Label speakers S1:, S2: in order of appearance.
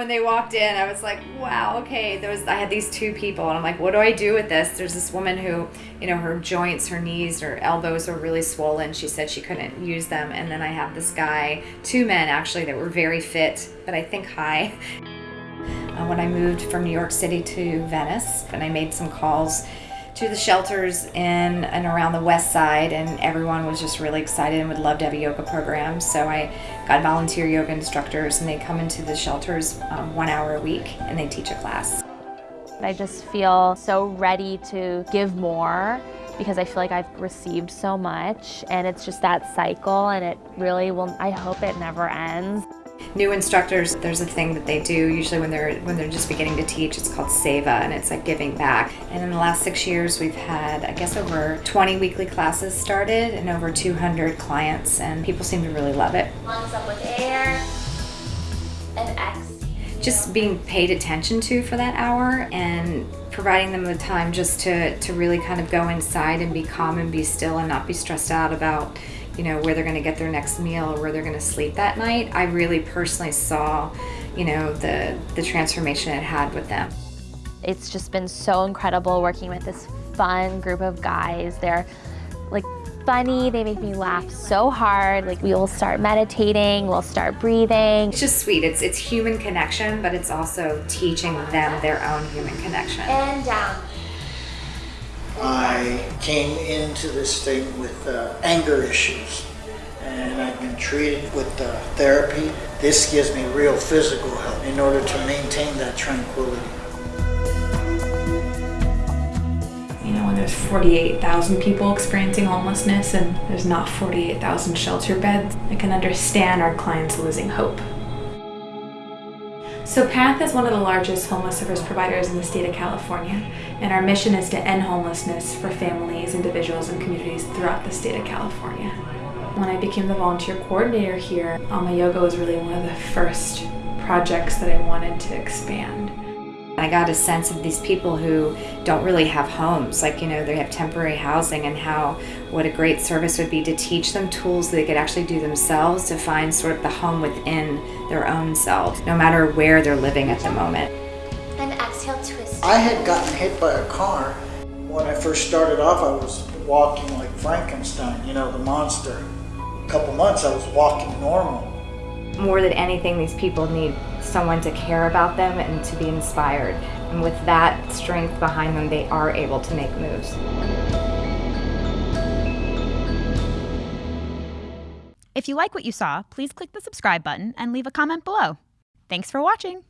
S1: when they walked in, I was like, wow, okay. There was I had these two people, and I'm like, what do I do with this? There's this woman who, you know, her joints, her knees, her elbows are really swollen. She said she couldn't use them, and then I have this guy, two men actually, that were very fit, but I think high. Uh, when I moved from New York City to Venice, and I made some calls to the shelters in and around the west side and everyone was just really excited and would love to have a yoga program so i got volunteer yoga instructors and they come into the shelters um, one hour a week and they teach a class
S2: i just feel so ready to give more because I feel like I've received so much and it's just that cycle and it really will I hope it never ends.
S1: New instructors, there's a thing that they do usually when they're when they're just beginning to teach. It's called Seva, and it's like giving back. And in the last six years, we've had I guess over 20 weekly classes started and over 200 clients, and people seem to really love it.
S2: Lungs up with air and exhale.
S1: Just being paid attention to for that hour and providing them the time just to, to really kind of go inside and be calm and be still and not be stressed out about you know, where they're going to get their next meal or where they're going to sleep that night, I really personally saw, you know, the, the transformation it had with them.
S2: It's just been so incredible working with this fun group of guys. They're like funny, they make me laugh so hard. Like we will start meditating, we'll start breathing.
S1: It's just sweet. It's it's human connection, but it's also teaching them their own human connection.
S2: And down.
S3: I came into this thing with uh, anger issues and I've been treated with uh, therapy. This gives me real physical help in order to maintain that tranquility.
S4: You know, when there's 48,000 people experiencing homelessness and there's not 48,000 shelter beds, I can understand our clients losing hope. So PATH is one of the largest homeless service providers in the state of California, and our mission is to end homelessness for families, individuals, and communities throughout the state of California. When I became the volunteer coordinator here, Alma Yoga was really one of the first projects that I wanted to expand.
S1: I got a sense of these people who don't really have homes, like, you know, they have temporary housing, and how what a great service would be to teach them tools that they could actually do themselves to find sort of the home within their own selves, no matter where they're living at the moment.
S2: And exhale, twist.
S3: I had gotten hit by a car. When I first started off, I was walking like Frankenstein, you know, the monster. A couple months, I was walking normal.
S1: More than anything, these people need someone to care about them and to be inspired. And with that strength behind them, they are able to make moves.
S5: If you like what you saw, please click the subscribe button and leave a comment below. Thanks for watching!